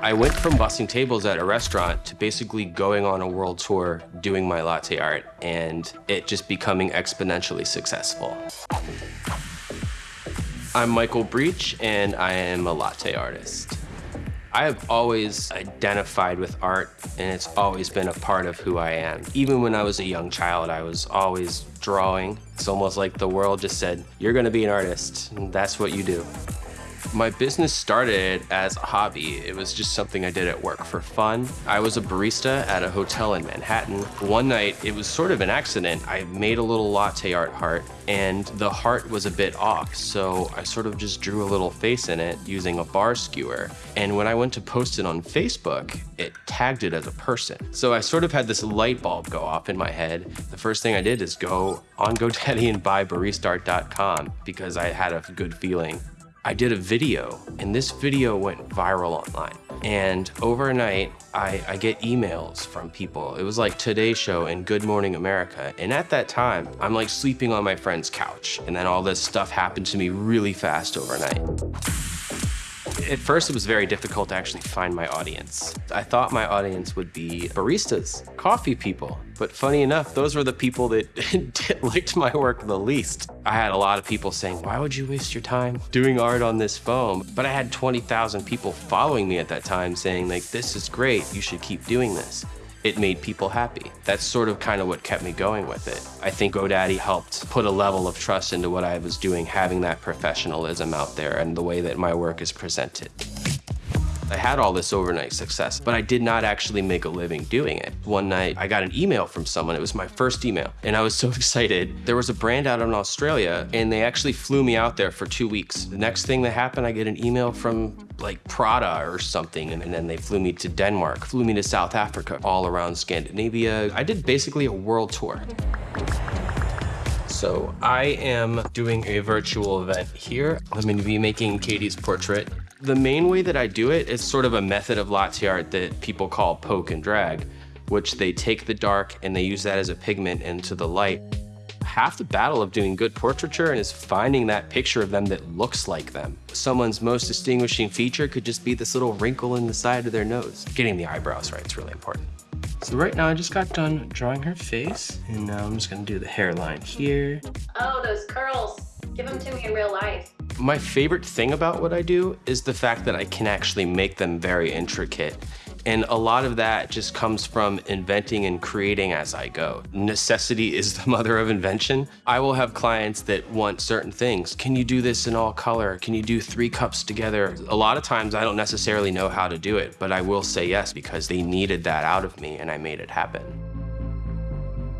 I went from bussing tables at a restaurant to basically going on a world tour doing my latte art and it just becoming exponentially successful. I'm Michael Breach and I am a latte artist. I have always identified with art and it's always been a part of who I am. Even when I was a young child, I was always drawing. It's almost like the world just said, you're gonna be an artist, that's what you do. My business started as a hobby. It was just something I did at work for fun. I was a barista at a hotel in Manhattan. One night, it was sort of an accident. I made a little latte art heart and the heart was a bit off. So I sort of just drew a little face in it using a bar skewer. And when I went to post it on Facebook, it tagged it as a person. So I sort of had this light bulb go off in my head. The first thing I did is go on GoDaddy and buy baristart.com because I had a good feeling I did a video and this video went viral online. And overnight, I, I, get emails from people. It was like Today Show and Good Morning America. And at that time, I'm like sleeping on my friend's couch. And then all this stuff happened to me really fast overnight. At first, it was very difficult to actually find my audience. I thought my audience would be baristas, coffee people. But funny enough, those were the people that liked my work the least. I had a lot of people saying, why would you waste your time doing art on this foam? But I had 20,000 people following me at that time saying like, this is great, you should keep doing this it made people happy. That's sort of kind of what kept me going with it. I think GoDaddy helped put a level of trust into what I was doing, having that professionalism out there and the way that my work is presented. I had all this overnight success, but I did not actually make a living doing it. One night, I got an email from someone. It was my first email, and I was so excited. There was a brand out in Australia, and they actually flew me out there for two weeks. The next thing that happened, I get an email from like Prada or something, and then they flew me to Denmark, flew me to South Africa, all around Scandinavia. I did basically a world tour. So I am doing a virtual event here. I'm going to be making Katie's portrait. The main way that I do it is sort of a method of latte art that people call poke and drag, which they take the dark and they use that as a pigment into the light. Half the battle of doing good portraiture and is finding that picture of them that looks like them. Someone's most distinguishing feature could just be this little wrinkle in the side of their nose. Getting the eyebrows right is really important. So right now I just got done drawing her face and now I'm just gonna do the hairline here. Oh, those curls. Give them to me in real life. My favorite thing about what I do is the fact that I can actually make them very intricate. And a lot of that just comes from inventing and creating as I go. Necessity is the mother of invention. I will have clients that want certain things. Can you do this in all color? Can you do three cups together? A lot of times I don't necessarily know how to do it, but I will say yes because they needed that out of me and I made it happen.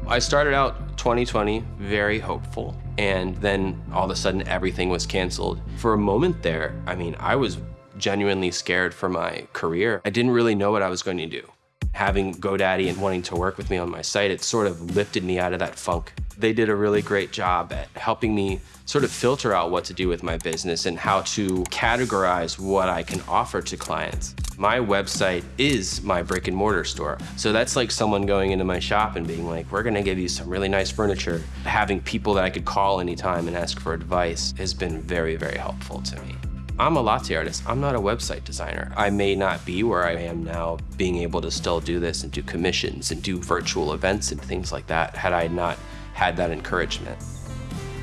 I started out 2020 very hopeful and then all of a sudden everything was canceled. For a moment there, I mean, I was genuinely scared for my career. I didn't really know what I was going to do. Having GoDaddy and wanting to work with me on my site, it sort of lifted me out of that funk. They did a really great job at helping me sort of filter out what to do with my business and how to categorize what I can offer to clients. My website is my brick and mortar store. So that's like someone going into my shop and being like, we're gonna give you some really nice furniture. Having people that I could call anytime and ask for advice has been very, very helpful to me. I'm a latte artist. I'm not a website designer. I may not be where I am now being able to still do this and do commissions and do virtual events and things like that had I not had that encouragement.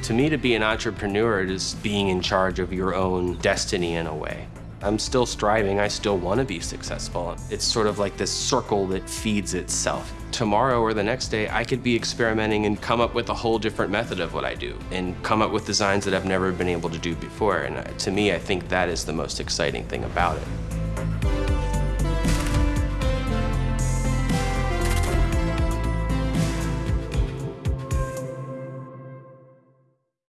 To me, to be an entrepreneur is being in charge of your own destiny in a way. I'm still striving, I still want to be successful. It's sort of like this circle that feeds itself. Tomorrow or the next day, I could be experimenting and come up with a whole different method of what I do and come up with designs that I've never been able to do before. And uh, to me, I think that is the most exciting thing about it.